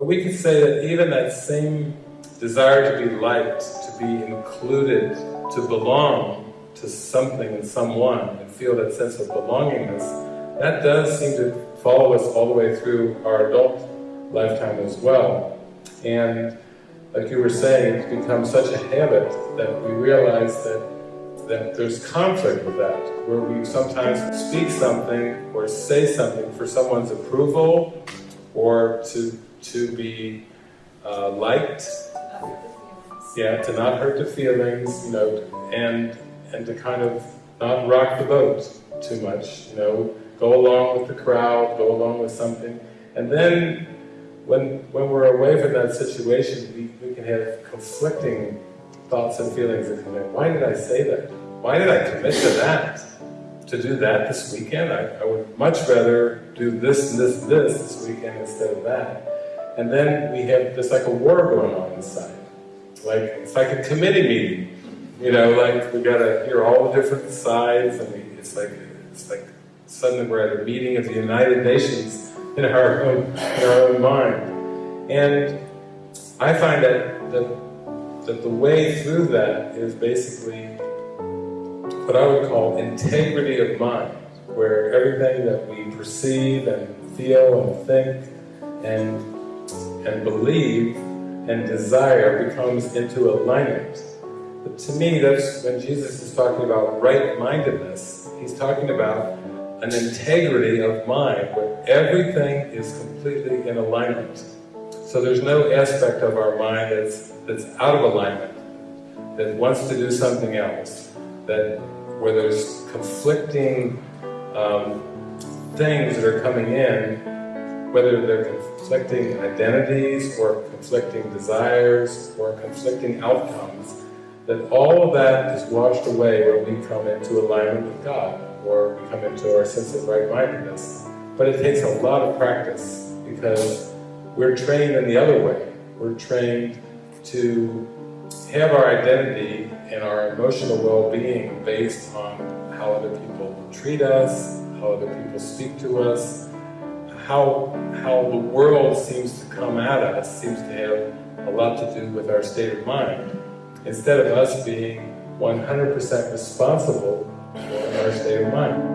We could say that even that same desire to be liked, to be included, to belong to something and someone, and feel that sense of belongingness, that does seem to follow us all the way through our adult lifetime as well. And like you were saying, it's become such a habit that we realize that that there's conflict with that, where we sometimes speak something or say something for someone's approval or to to be uh, liked, yeah, to not hurt the feelings, you know, and and to kind of not rock the boat too much, you know, go along with the crowd, go along with something, and then when when we're away from that situation, we, we can have conflicting thoughts and feelings that come in. Why did I say that? Why did I commit to that? To do that this weekend? I, I would much rather do this this this this weekend instead of that. And then we have, there's like a war going on inside. Like, it's like a committee meeting. You know, like we gotta hear all the different sides and we, it's like, it's like suddenly we're at a meeting of the United Nations in our own, in our own mind. And I find that, that, that the way through that is basically what I would call integrity of mind, where everything that we perceive and feel and think and and believe and desire becomes into alignment. But to me, that's when Jesus is talking about right-mindedness, he's talking about an integrity of mind where everything is completely in alignment. So there's no aspect of our mind that's, that's out of alignment, that wants to do something else, that where there's conflicting um, things that are coming in, whether they're conflicting identities or conflicting desires or conflicting outcomes, that all of that is washed away when we come into alignment with God or we come into our sense of right-mindedness. But it takes a lot of practice because we're trained in the other way. We're trained to have our identity and our emotional well-being based on how other people treat us, how other people speak to us, how, how the world seems to come at us seems to have a lot to do with our state of mind, instead of us being 100% responsible for our state of mind.